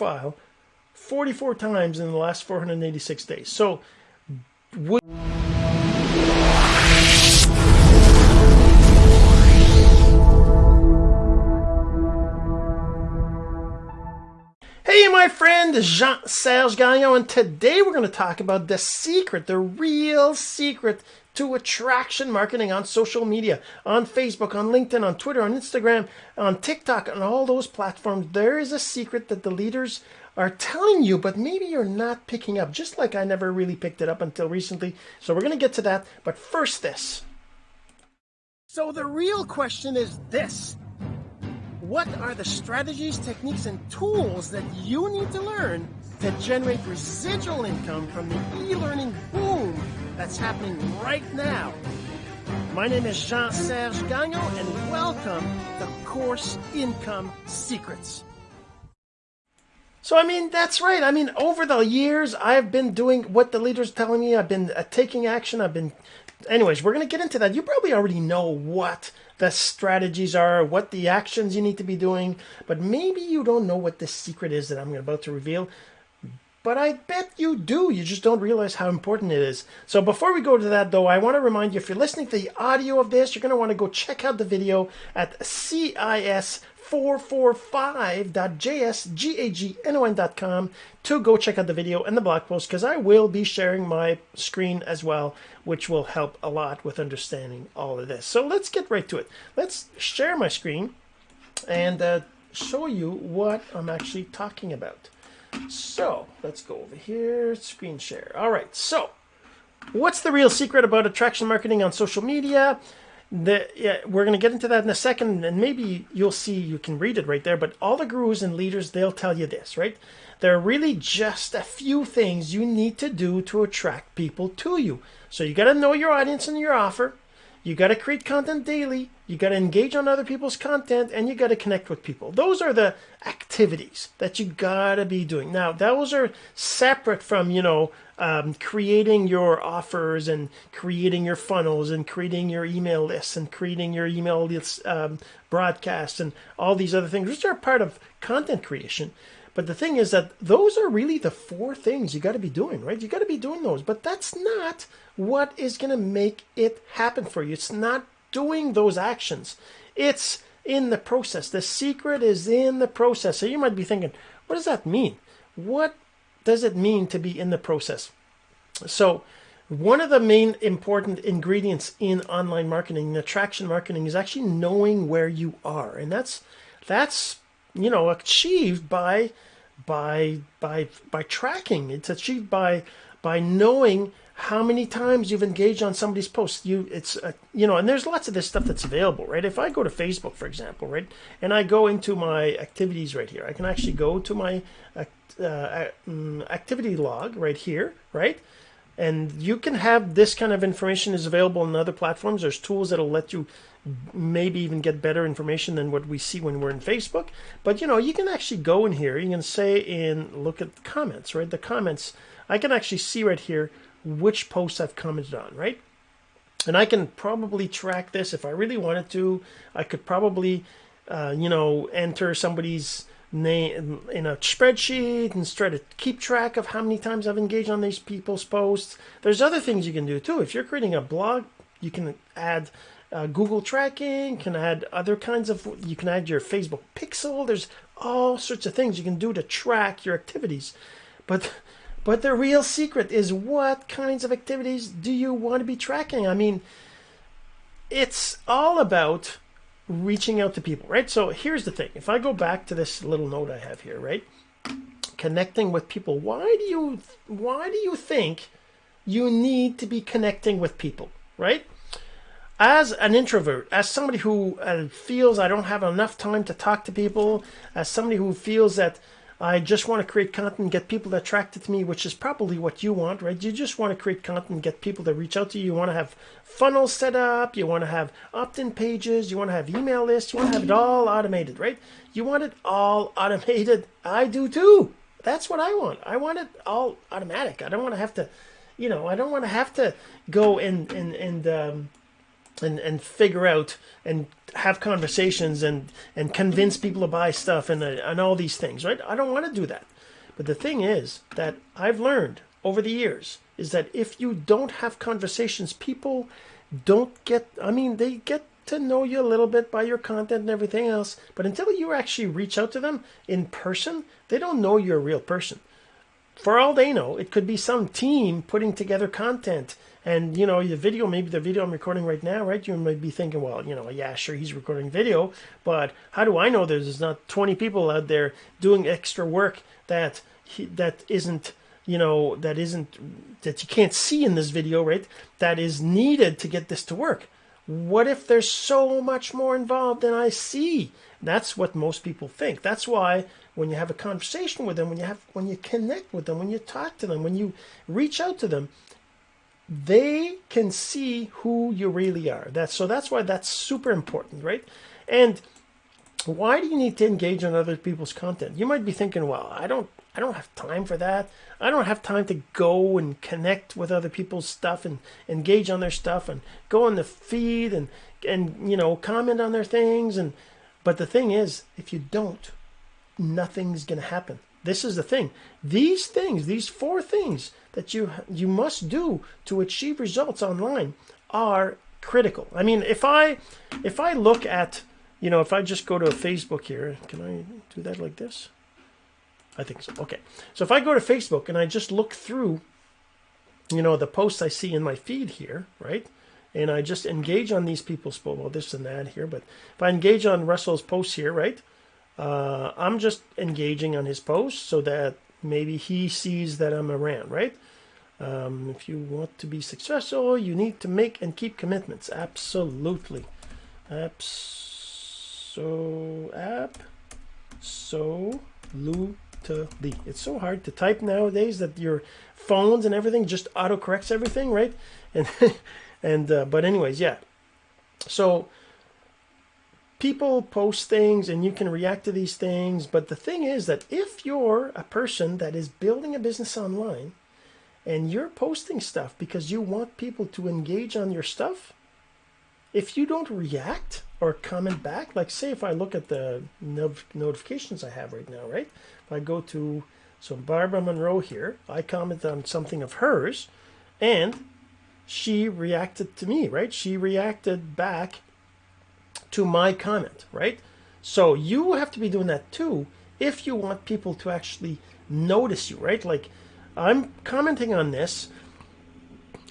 profile 44 times in the last 486 days. So, would Hey, my friend, Jean Serge Gagnon, and today we're going to talk about the secret, the real secret to attraction marketing on social media, on Facebook, on LinkedIn, on Twitter, on Instagram, on TikTok, on all those platforms. There is a secret that the leaders are telling you, but maybe you're not picking up, just like I never really picked it up until recently. So we're going to get to that. But first, this. So the real question is this What are the strategies, techniques, and tools that you need to learn to generate residual income from the e learning boom that's happening right now? My name is Jean Serge Gagnon, and welcome to Course Income Secrets. So, I mean, that's right. I mean, over the years, I've been doing what the leader's telling me. I've been uh, taking action. I've been. Anyways, we're going to get into that. You probably already know what the strategies are, what the actions you need to be doing, but maybe you don't know what the secret is that I'm about to reveal. But I bet you do. You just don't realize how important it is. So before we go to that, though, I want to remind you if you're listening to the audio of this, you're going to want to go check out the video at CIS 445.jsgagnon.com to go check out the video and the blog post because I will be sharing my screen as well, which will help a lot with understanding all of this. So let's get right to it. Let's share my screen and uh, show you what I'm actually talking about. So let's go over here, screen share. All right, so what's the real secret about attraction marketing on social media? the, yeah, we're going to get into that in a second, and maybe you'll see you can read it right there. But all the gurus and leaders, they'll tell you this, right? There are really just a few things you need to do to attract people to you. So you got to know your audience and your offer. You got to create content daily. You got to engage on other people's content and you got to connect with people. Those are the activities that you got to be doing. Now, those are separate from, you know, um, creating your offers and creating your funnels and creating your email lists and creating your email list, um, broadcasts and all these other things, which are part of content creation. But the thing is that those are really the four things you got to be doing, right? You got to be doing those. But that's not what is going to make it happen for you. It's not doing those actions, it's in the process. The secret is in the process. So you might be thinking, what does that mean? What does it mean to be in the process? So, one of the main important ingredients in online marketing, attraction marketing, is actually knowing where you are, and that's that's you know achieved by by by by tracking. It's achieved by by knowing how many times you've engaged on somebody's post. You it's uh, you know, and there's lots of this stuff that's available, right? If I go to Facebook, for example, right, and I go into my activities right here, I can actually go to my uh, uh, mm, activity log right here, right? And you can have this kind of information is available on other platforms. There's tools that'll let you maybe even get better information than what we see when we're in Facebook. But you know, you can actually go in here. You can say in look at comments, right? The comments. I can actually see right here which posts I've commented on, right? And I can probably track this if I really wanted to. I could probably, uh, you know, enter somebody's name in a spreadsheet and try to keep track of how many times I've engaged on these people's posts. There's other things you can do too. If you're creating a blog, you can add uh, Google tracking, can add other kinds of, you can add your Facebook pixel. There's all sorts of things you can do to track your activities. But but the real secret is what kinds of activities do you want to be tracking? I mean, it's all about reaching out to people, right? So here's the thing. If I go back to this little note I have here, right? Connecting with people. Why do you why do you think you need to be connecting with people, right? As an introvert, as somebody who uh, feels I don't have enough time to talk to people, as somebody who feels that I just want to create content get people attracted to me, which is probably what you want, right? You just want to create content get people to reach out to you. You want to have funnels set up. You want to have opt-in pages. You want to have email lists. You want to have it all automated, right? You want it all automated. I do too. That's what I want. I want it all automatic. I don't want to have to, you know, I don't want to have to go and and and um, and and figure out and have conversations and and convince people to buy stuff and uh, and all these things, right? I don't want to do that. But the thing is that I've learned over the years is that if you don't have conversations, people don't get I mean, they get to know you a little bit by your content and everything else, but until you actually reach out to them in person, they don't know you're a real person. For all they know, it could be some team putting together content and you know, the video, maybe the video I'm recording right now, right? You might be thinking, well, you know, yeah, sure, he's recording video, but how do I know there's not 20 people out there doing extra work that he, that isn't, you know, that isn't that you can't see in this video, right? That is needed to get this to work. What if there's so much more involved than I see? That's what most people think. That's why when you have a conversation with them, when you have when you connect with them, when you talk to them, when you reach out to them, they can see who you really are. That's so that's why that's super important, right? And why do you need to engage on other people's content? You might be thinking, well, I don't I don't have time for that. I don't have time to go and connect with other people's stuff and engage on their stuff and go on the feed and and you know comment on their things and but the thing is if you don't nothing's going to happen. This is the thing. These things, these four things that you you must do to achieve results online are critical. I mean, if I if I look at, you know, if I just go to Facebook here, can I do that like this? I think so. Okay. So if I go to Facebook and I just look through, you know, the posts I see in my feed here, right? And I just engage on these people's posts, well, this and that here, but if I engage on Russell's posts here, right? Uh, I'm just engaging on his posts so that maybe he sees that I'm around, right? Um, if you want to be successful, you need to make and keep commitments. Absolutely. Apps so app so lutely. It's so hard to type nowadays that your phones and everything just autocorrects everything, right? And and uh, but anyways, yeah. So people post things and you can react to these things. But the thing is that if you're a person that is building a business online and you're posting stuff because you want people to engage on your stuff, if you don't react or comment back, like say if I look at the notifications I have right now, right? If I go to, so Barbara Monroe here, I comment on something of hers and she reacted to me, right? She reacted back to my comment, right? So you have to be doing that too if you want people to actually notice you, right? Like I'm commenting on this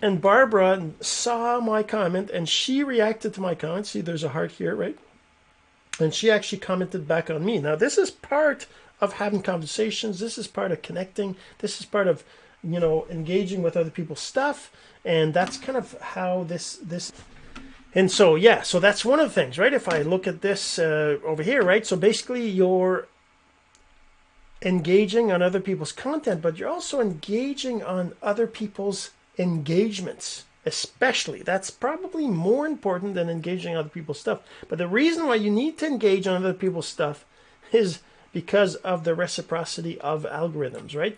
and Barbara saw my comment and she reacted to my comment. See, there's a heart here, right? And she actually commented back on me. Now, this is part of having conversations. This is part of connecting. This is part of, you know, engaging with other people's stuff. And that's kind of how this this and so, yeah, so that's one of the things, right? If I look at this uh, over here, right? So basically you're engaging on other people's content, but you're also engaging on other people's engagements, especially. That's probably more important than engaging other people's stuff. But the reason why you need to engage on other people's stuff is because of the reciprocity of algorithms, right?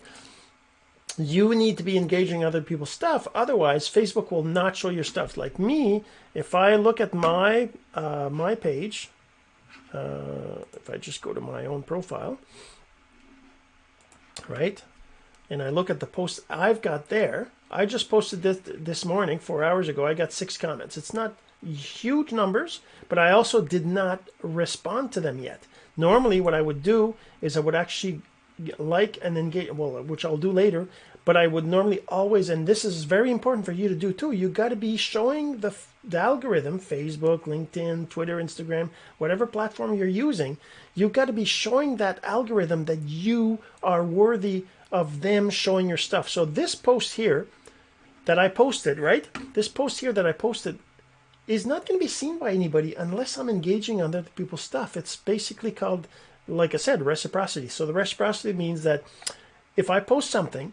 You need to be engaging other people's stuff. Otherwise, Facebook will not show your stuff. Like me, if I look at my uh, my page, uh, if I just go to my own profile, right, and I look at the post I've got there, I just posted this this morning, four hours ago. I got six comments. It's not huge numbers, but I also did not respond to them yet. Normally, what I would do is I would actually like and engage, well, which I'll do later, but I would normally always, and this is very important for you to do too, you got to be showing the, the algorithm, Facebook, LinkedIn, Twitter, Instagram, whatever platform you're using, you've got to be showing that algorithm that you are worthy of them showing your stuff. So this post here that I posted, right? This post here that I posted is not going to be seen by anybody unless I'm engaging on other people's stuff. It's basically called like I said, reciprocity. So the reciprocity means that if I post something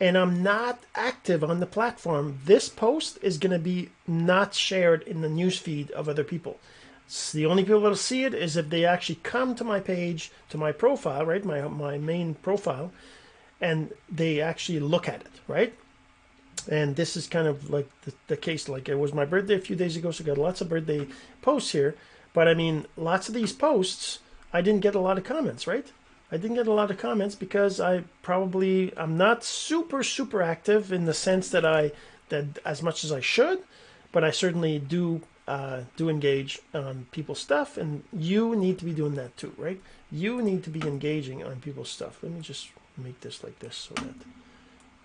and I'm not active on the platform, this post is going to be not shared in the newsfeed of other people. So the only people that'll see it is if they actually come to my page, to my profile, right, my my main profile, and they actually look at it, right? and this is kind of like the, the case. Like it was my birthday a few days ago, so I got lots of birthday posts here. But I mean, lots of these posts, I didn't get a lot of comments, right? I didn't get a lot of comments because I probably I'm not super super active in the sense that I that as much as I should, but I certainly do uh, do engage on people's stuff, and you need to be doing that too, right? You need to be engaging on people's stuff. Let me just make this like this so that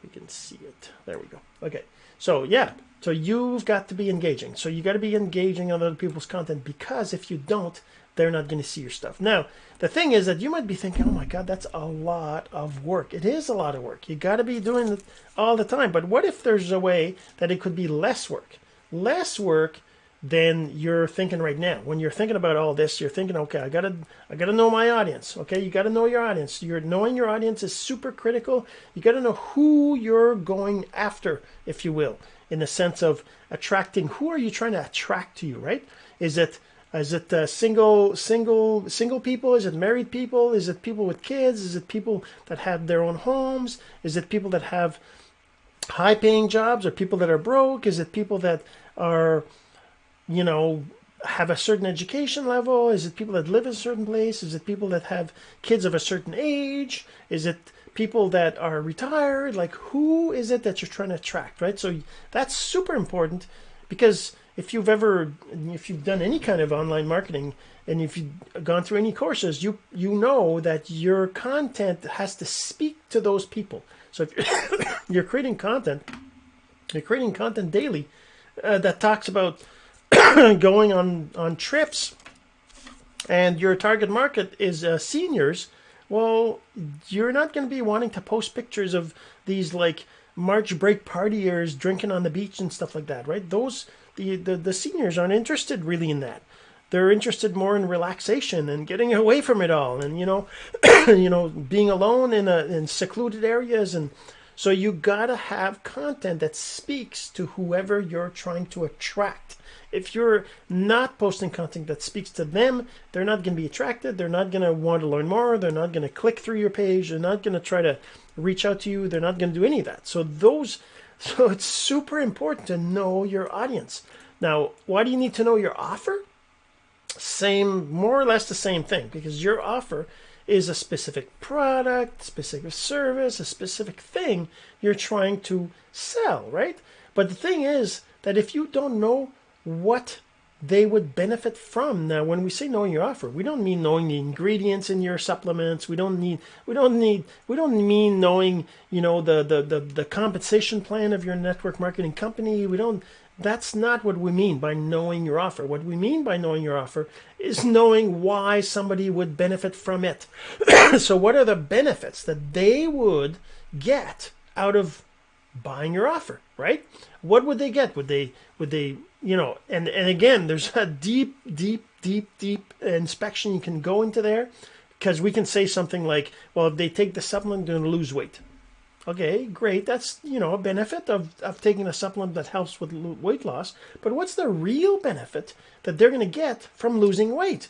we can see it. There we go. Okay. So yeah, so you've got to be engaging. So you got to be engaging on other people's content because if you don't, they're not going to see your stuff. Now, the thing is that you might be thinking, "Oh my God, that's a lot of work." It is a lot of work. You got to be doing it all the time. But what if there's a way that it could be less work? Less work than you're thinking right now. When you're thinking about all this, you're thinking, okay, I gotta, I gotta know my audience. Okay, you gotta know your audience. You're knowing your audience is super critical. You gotta know who you're going after, if you will, in the sense of attracting. Who are you trying to attract to you? Right? Is it is it uh, single single single people? Is it married people? Is it people with kids? Is it people that have their own homes? Is it people that have high paying jobs or people that are broke? Is it people that are you know, have a certain education level? Is it people that live in a certain place? Is it people that have kids of a certain age? Is it people that are retired? Like, who is it that you're trying to attract, right? So that's super important because if you've ever, if you've done any kind of online marketing and if you've gone through any courses, you you know that your content has to speak to those people. So if you're creating content, you're creating content daily uh, that talks about going on on trips and your target market is uh, seniors well you're not going to be wanting to post pictures of these like march break partiers drinking on the beach and stuff like that right those the, the the seniors aren't interested really in that they're interested more in relaxation and getting away from it all and you know you know being alone in a in secluded areas and so you got to have content that speaks to whoever you're trying to attract if you're not posting content that speaks to them, they're not to be attracted. They're not to want to learn more. They're not to click through your page. They're not to try to reach out to you. They're not to do any of that. So those, so it's super important to know your audience. Now, why do you need to know your offer? Same, more or less the same thing, because your offer is a specific product, specific service, a specific thing you're trying to sell, right? But the thing is that if you don't know what they would benefit from. Now, when we say knowing your offer, we don't mean knowing the ingredients in your supplements. We don't need we don't need we don't mean knowing, you know, the the the, the compensation plan of your network marketing company. We don't that's not what we mean by knowing your offer. What we mean by knowing your offer is knowing why somebody would benefit from it. so what are the benefits that they would get out of buying your offer, right? What would they get? Would they would they you know, and, and again, there's a deep, deep, deep, deep inspection you can go into there because we can say something like, well, if they take the supplement, they're going to lose weight. Okay, great. That's, you know, a benefit of, of taking a supplement that helps with weight loss. But what's the real benefit that they're going to get from losing weight?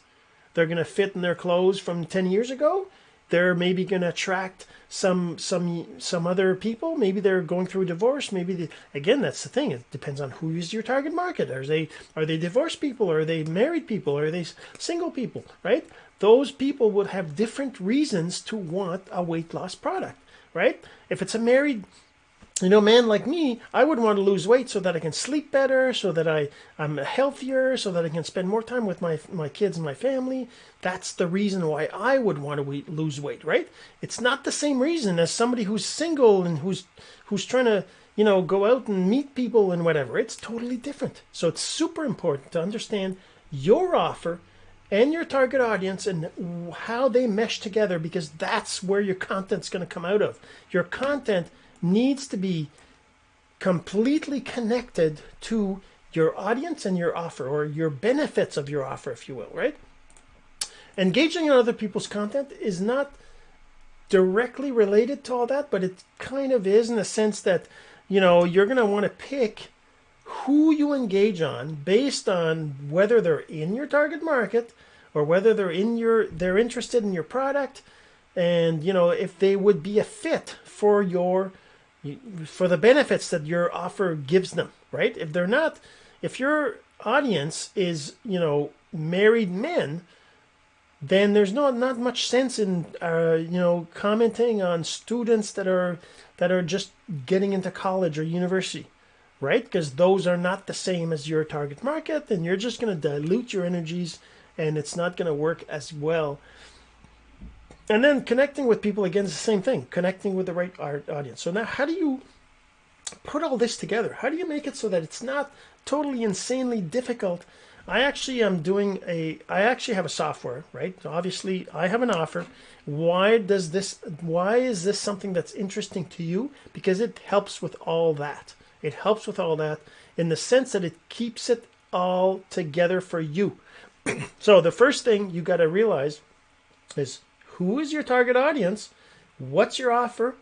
They're going to fit in their clothes from 10 years ago. They're maybe going to attract some some some other people. Maybe they're going through a divorce. Maybe they, again that's the thing. It depends on who is your target market. Are they are they divorced people? Are they married people? Are they single people right? Those people would have different reasons to want a weight loss product right? If it's a married you know, man like me, I would want to lose weight so that I can sleep better, so that I, I'm healthier, so that I can spend more time with my, my kids and my family. That's the reason why I would want to lose weight, right? It's not the same reason as somebody who's single and who's, who's trying to, you know, go out and meet people and whatever. It's totally different. So it's super important to understand your offer and your target audience and how they mesh together because that's where your content's going to come out of. Your content needs to be completely connected to your audience and your offer or your benefits of your offer, if you will, right? Engaging in other people's content is not directly related to all that, but it kind of is in the sense that, you know, you're going to want to pick who you engage on based on whether they're in your target market or whether they're in your they're interested in your product and you know if they would be a fit for your for the benefits that your offer gives them, right? If they're not, if your audience is, you know, married men, then there's not not much sense in uh, you know commenting on students that are that are just getting into college or university right because those are not the same as your target market and you're just going to dilute your energies and it's not going to work as well and then connecting with people again is the same thing connecting with the right audience so now how do you put all this together how do you make it so that it's not totally insanely difficult I actually am doing a, I actually have a software, right? So obviously I have an offer. Why does this, why is this something that's interesting to you? Because it helps with all that. It helps with all that in the sense that it keeps it all together for you. so the first thing you got to realize is who is your target audience? What's your offer?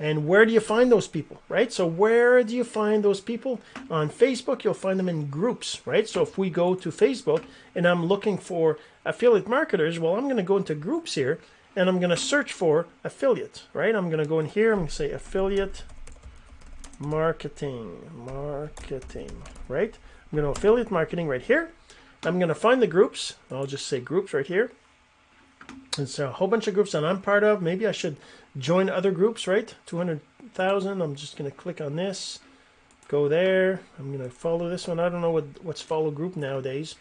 And where do you find those people, right? So where do you find those people? On Facebook, you'll find them in groups, right? So if we go to Facebook and I'm looking for affiliate marketers, well, I'm going to go into groups here and I'm going to search for affiliate, right? I'm going to go in here. I'm going to say affiliate marketing, marketing, right? I'm going to affiliate marketing right here. I'm going to find the groups. I'll just say groups right here. It's a whole bunch of groups that I'm part of. Maybe I should join other groups, right? 200,000. I'm just going to click on this, go there. I'm going to follow this one. I don't know what what's follow group nowadays.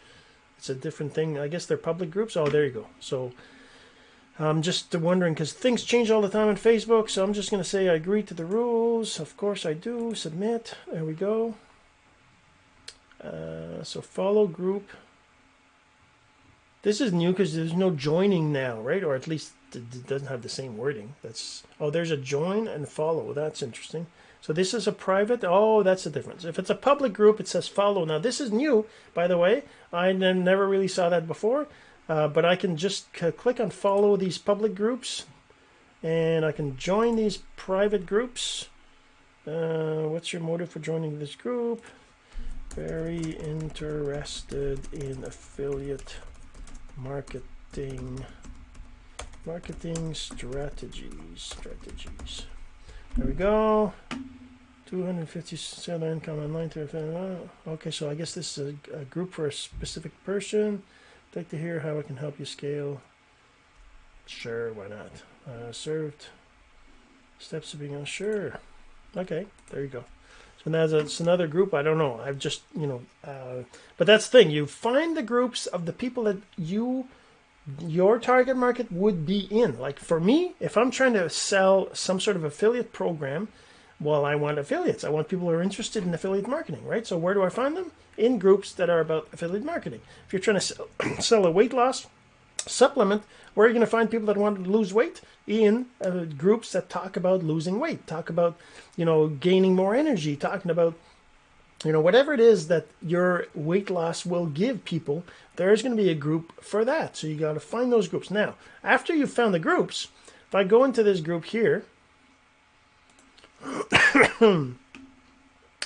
It's a different thing. I guess they're public groups. Oh, there you go. So I'm just wondering because things change all the time on Facebook. So I'm just going to say I agree to the rules. Of course I do. Submit. There we go. Uh, so follow group. This is new because there's no joining now, right? Or at least it doesn't have the same wording. That's oh, there's a join and follow. That's interesting. So this is a private. Oh, that's the difference. If it's a public group, it says follow. Now this is new, by the way. I never really saw that before, uh, but I can just click on follow these public groups, and I can join these private groups. Uh, what's your motive for joining this group? Very interested in affiliate marketing. Marketing strategies strategies. There we go. 257 income online okay so I guess this is a, a, group for a specific person. I'd like to hear how I can help you scale. Sure why not? Uh, served. Steps to being sure okay there you go so now it's another group. I don't know. I've just, you know, uh, but that's the thing. You find the groups of the people that you, your target market would be in. Like for me, if I'm trying to sell some sort of affiliate program, well, I want affiliates. I want people who are interested in affiliate marketing, right? So where do I find them? In groups that are about affiliate marketing. If you're trying to sell, sell a weight loss supplement, where you're you going to find people that want to lose weight? In uh, groups that talk about losing weight, talk about, you know, gaining more energy, talking about, you know, whatever it is that your weight loss will give people, there's going to be a group for that. So you got to find those groups. Now, after you've found the groups, if I go into this group here,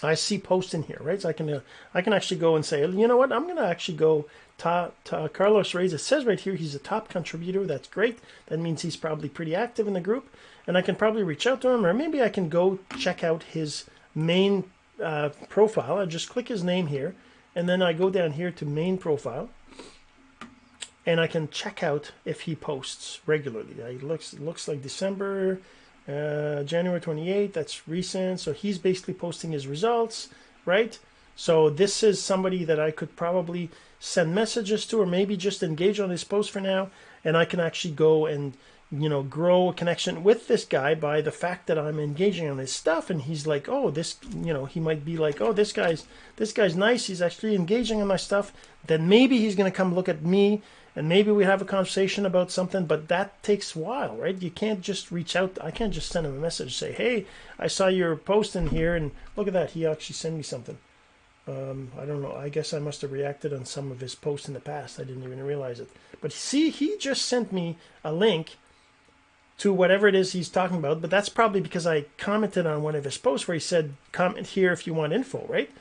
I see posts in here, right? So I can uh, I can actually go and say, you know what? I'm going to actually go Ta, ta, Carlos Reyes, it says right here he's a top contributor. That's great. That means he's probably pretty active in the group. And I can probably reach out to him, or maybe I can go check out his main uh, profile. I just click his name here, and then I go down here to main profile. And I can check out if he posts regularly. It looks, it looks like December, uh, January 28th. That's recent. So he's basically posting his results, right? So this is somebody that I could probably send messages to or maybe just engage on his post for now and I can actually go and you know grow a connection with this guy by the fact that I'm engaging on his stuff and he's like oh this you know he might be like oh this guy's this guy's nice. He's actually engaging on my stuff. Then maybe he's to come look at me and maybe we have a conversation about something but that takes a while right? You can't just reach out I can't just send him a message say hey I saw your post in here and look at that he actually sent me something um, I don't know. I guess I must have reacted on some of his posts in the past. I didn't even realize it. But see, he just sent me a link to whatever it is he's talking about. But that's probably because I commented on one of his posts where he said, comment here if you want info, right?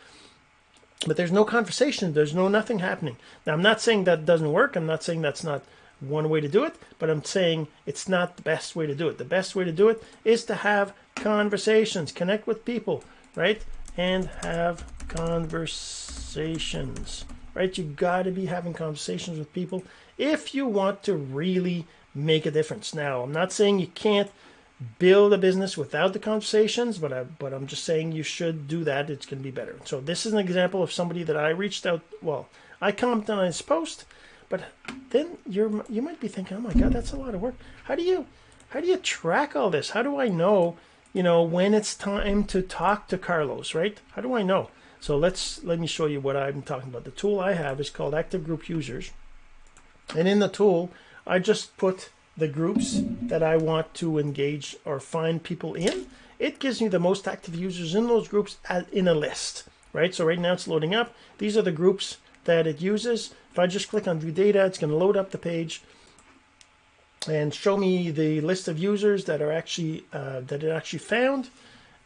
But there's no conversation. There's no nothing happening. Now, I'm not saying that doesn't work. I'm not saying that's not one way to do it, but I'm saying it's not the best way to do it. The best way to do it is to have conversations, connect with people, right? And have conversations, right? You got to be having conversations with people if you want to really make a difference. Now, I'm not saying you can't build a business without the conversations, but I, but I'm just saying you should do that. It's going to be better. So this is an example of somebody that I reached out. Well, I commented on his post, but then you're you might be thinking, oh my god, that's a lot of work. How do you how do you track all this? How do I know, you know, when it's time to talk to Carlos, right? How do I know? So let's let me show you what I'm talking about. The tool I have is called Active Group Users, and in the tool, I just put the groups that I want to engage or find people in. It gives me the most active users in those groups in a list, right? So right now it's loading up. These are the groups that it uses. If I just click on view data, it's going to load up the page and show me the list of users that are actually uh, that it actually found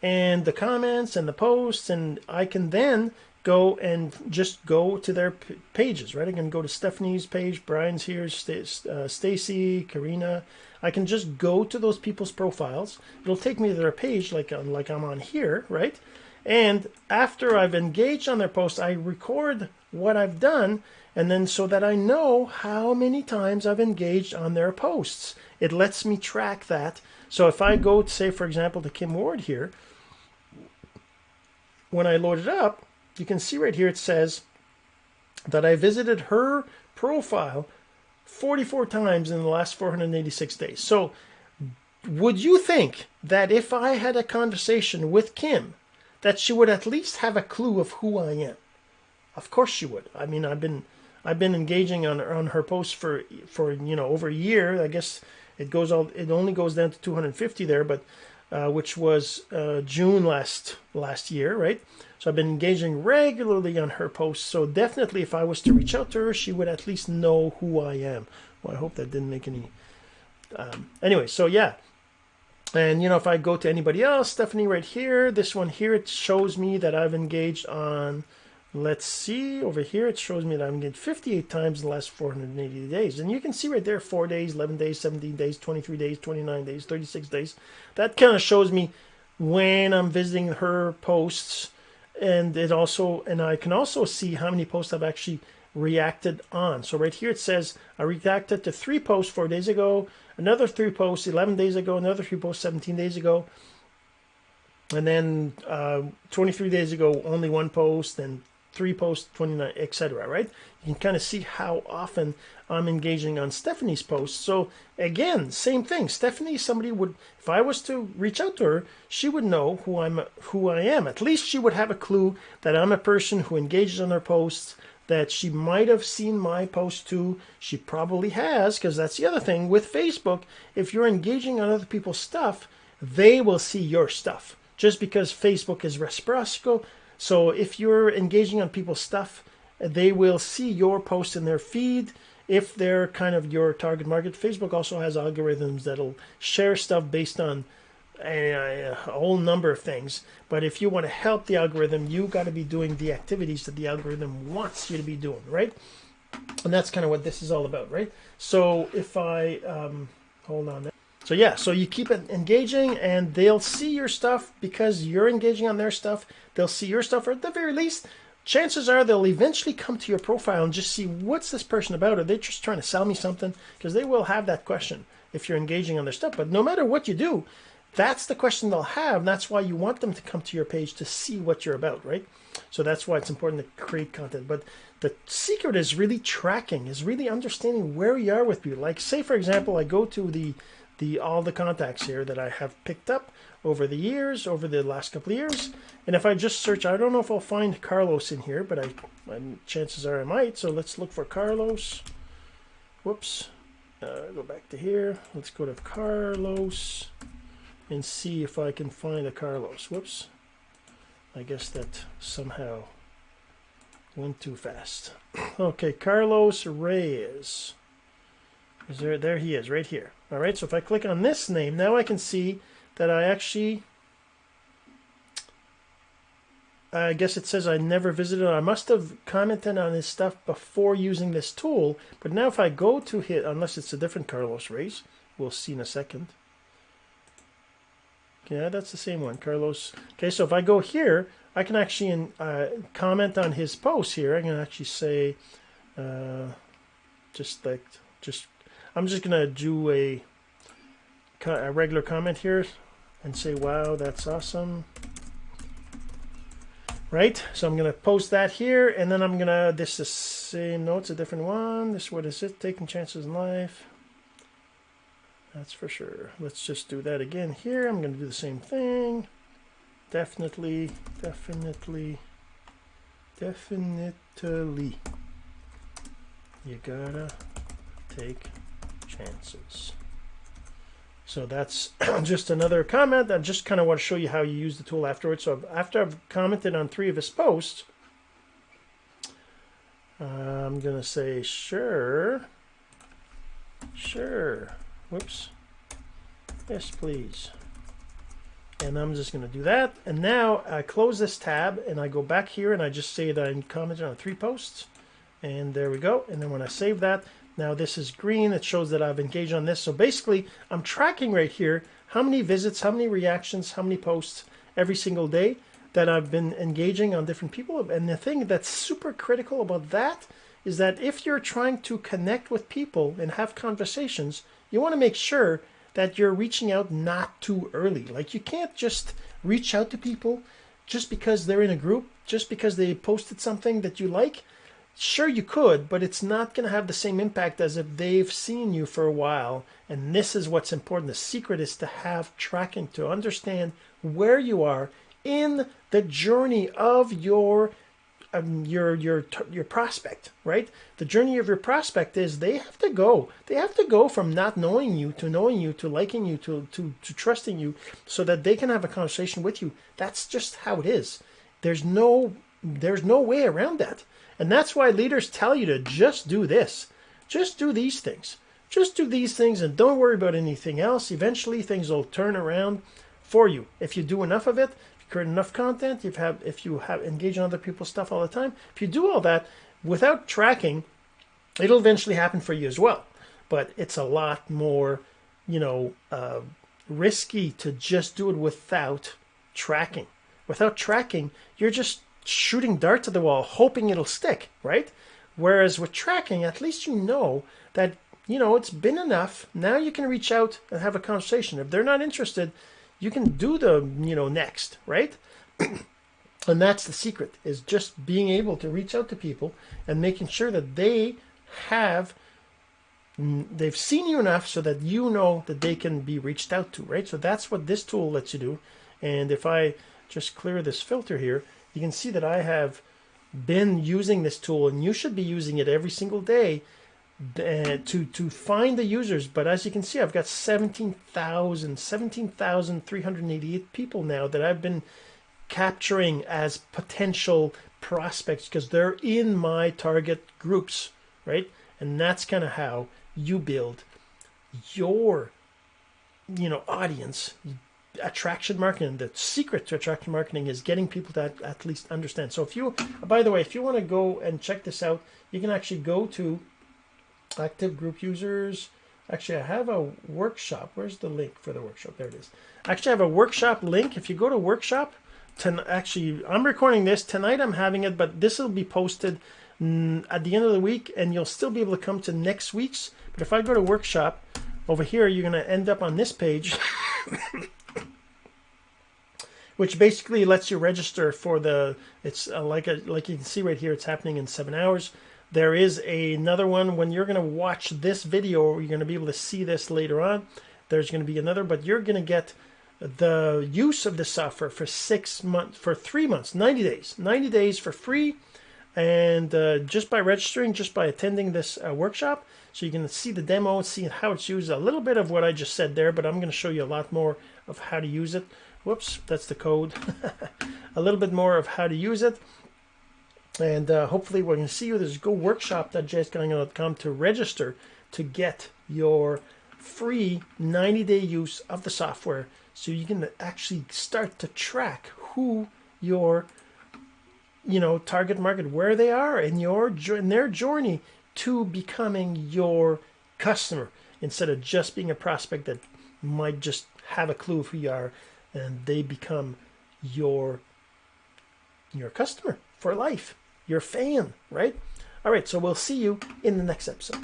and the comments and the posts and I can then go and just go to their pages, right? I can go to Stephanie's page, Brian's here, St- uh, Stacy, Karina. I can just go to those people's profiles. It'll take me to their page like uh, like I'm on here, right? And after I've engaged on their post, I record what I've done and then so that I know how many times I've engaged on their posts. It lets me track that. So if I go, say, for example, to Kim Ward here, when I load it up, you can see right here it says that I visited her profile 44 times in the last 486 days. So would you think that if I had a conversation with Kim, that she would at least have a clue of who I am? Of course she would. I mean, I've been I've been engaging on on her posts for for you know over a year. I guess it goes all it only goes down to 250 there, but uh, which was uh, June last last year, right? So I've been engaging regularly on her posts. So definitely, if I was to reach out to her, she would at least know who I am. Well, I hope that didn't make any. Um, anyway, so yeah. And you know, if I go to anybody else, Stephanie, right here, this one here, it shows me that I've engaged on Let's see over here. It shows me that I'm getting 58 times in the last 480 days. And you can see right there 4 days, 11 days, 17 days, 23 days, 29 days, 36 days. That kind of shows me when I'm visiting her posts. And it also, and I can also see how many posts I've actually reacted on. So right here it says I reacted to three posts four days ago, another three posts 11 days ago, another three posts 17 days ago, and then uh, 23 days ago only one post, and three posts, 29, etc. Right? You can kind of see how often I'm engaging on Stephanie's posts. So again, same thing. Stephanie, somebody would, if I was to reach out to her, she would know who I'm, who I am. At least she would have a clue that I'm a person who engages on her posts. That she might have seen my post too. She probably has, because that's the other thing with Facebook. If you're engaging on other people's stuff, they will see your stuff. Just because Facebook is reciprocal so if you're engaging on people's stuff, they will see your post in their feed. If they're kind of your target market, Facebook also has algorithms that'll share stuff based on a, a, whole number of things. But if you want to help the algorithm, you got to be doing the activities that the algorithm wants you to be doing, right? And that's kind of what this is all about, right? So if I um, hold on. So yeah, so you keep it engaging and they'll see your stuff because you're engaging on their stuff. They'll see your stuff, or at the very least, chances are they'll eventually come to your profile and just see what's this person about. Are they just trying to sell me something? Because they will have that question if you're engaging on their stuff. But no matter what you do, that's the question they'll have. That's why you want them to come to your page to see what you're about, right? So that's why it's important to create content. But the secret is really tracking, is really understanding where you are with people. Like, say, for example, I go to the the all the contacts here that I have picked up over the years, over the last couple of years. And if I just search, I don't know if I'll find Carlos in here, but I, chances are I might. So let's look for Carlos. Whoops. Uh, go back to here. Let's go to Carlos and see if I can find a Carlos. Whoops. I guess that somehow went too fast. okay, Carlos Reyes. Is there, there he is, right here. All right, so if I click on this name, now I can see that I actually I guess it says I never visited. I must have commented on his stuff before using this tool. But now if I go to hit, unless it's a different Carlos Reyes, we'll see in a second. Yeah, that's the same one, Carlos. Okay, so if I go here, I can actually uh, comment on his post here. I can actually say, uh, just like, just, I'm just going to do a, a regular comment here and say, wow, that's awesome right? So I'm going to post that here, and then I'm going to, this is the same, no, it's a different one. This, what is it? Taking chances in life. That's for sure. Let's just do that again here. I'm going to do the same thing. Definitely, definitely, definitely. You gotta take chances. So that's just another comment. I just kind of want to show you how you use the tool afterwards. So after I've commented on three of his posts, I'm going to say, sure, sure, whoops, yes, please. And I'm just going to do that. And now I close this tab and I go back here and I just say that I commented on three posts. And there we go. And then when I save that, now this is green. It shows that I've engaged on this. So basically, I'm tracking right here how many visits, how many reactions, how many posts every single day that I've been engaging on different people. And the thing that's super critical about that is that if you're trying to connect with people and have conversations, you want to make sure that you're reaching out not too early. Like you can't just reach out to people just because they're in a group, just because they posted something that you like. Sure, you could, but it's not going to have the same impact as if they've seen you for a while. And this is what's important. The secret is to have tracking, to understand where you are in the journey of your um, your your your prospect, right? The journey of your prospect is they have to go. They have to go from not knowing you to knowing you to liking you to to to trusting you, so that they can have a conversation with you. That's just how it is. There's no there's no way around that. And that's why leaders tell you to just do this. Just do these things. Just do these things and don't worry about anything else. Eventually things will turn around for you. If you do enough of it, if you create enough content, if you have if you have engage in other people's stuff all the time, if you do all that without tracking, it'll eventually happen for you as well. But it's a lot more, you know, uh, risky to just do it without tracking. Without tracking, you're just shooting darts at the wall, hoping it'll stick, right? Whereas with tracking, at least you know that, you know, it's been enough. Now you can reach out and have a conversation. If they're not interested, you can do the, you know, next, right? and that's the secret is just being able to reach out to people and making sure that they have mm, they've seen you enough so that you know that they can be reached out to right so that's what this tool lets you do and if i just clear this filter here you can see that I have been using this tool and you should be using it every single day uh, to to find the users. But as you can see I've got 17,000 17,388 people now that I've been capturing as potential prospects because they're in my target groups right? And that's kind of how you build your you know audience attraction marketing the secret to attraction marketing is getting people to at, least understand. So if you by the way if you want to go and check this out you can actually go to active group users. Actually i have a workshop. Where's the link for the workshop? There it is. Actually i have a workshop link. If you go to workshop to actually i'm recording this. Tonight i'm having it but this will be posted mm, at the end of the week and you'll still be able to come to next week's. But if i go to workshop over here you're going to end up on this page which basically lets you register for the. It's uh, like a, like you can see right here. It's happening in seven hours. There is another one when you're going to watch this video. You're going to be able to see this later on. There's going to be another, but you're going to get the use of the software for six months, for three months, 90 days, 90 days for free. And uh, just by registering, just by attending this uh, workshop, so you can see the demo, see how it's used, a little bit of what I just said there, but I'm going to show you a lot more of how to use it. Whoops, that's the code. a little bit more of how to use it. And uh, hopefully we're going to see you. There's go workshop.jsgagnon.com to register to get your free 90-day use of the software so you can actually start to track who your you know, target market where they are in your in their journey to becoming your customer instead of just being a prospect that might just have a clue of who you are and they become your your customer for life, your fan, right? All right, so we'll see you in the next episode.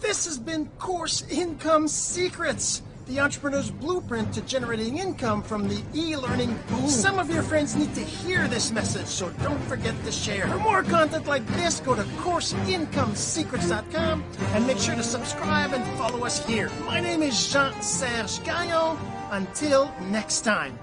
This has been Course Income Secrets, the entrepreneur's blueprint to generating income from the e-learning boom. Some of your friends need to hear this message, so don't forget to share. For more content like this, go to CourseIncomeSecrets.com and make sure to subscribe and follow us here. My name is Jean-Serge Gagnon. Until next time.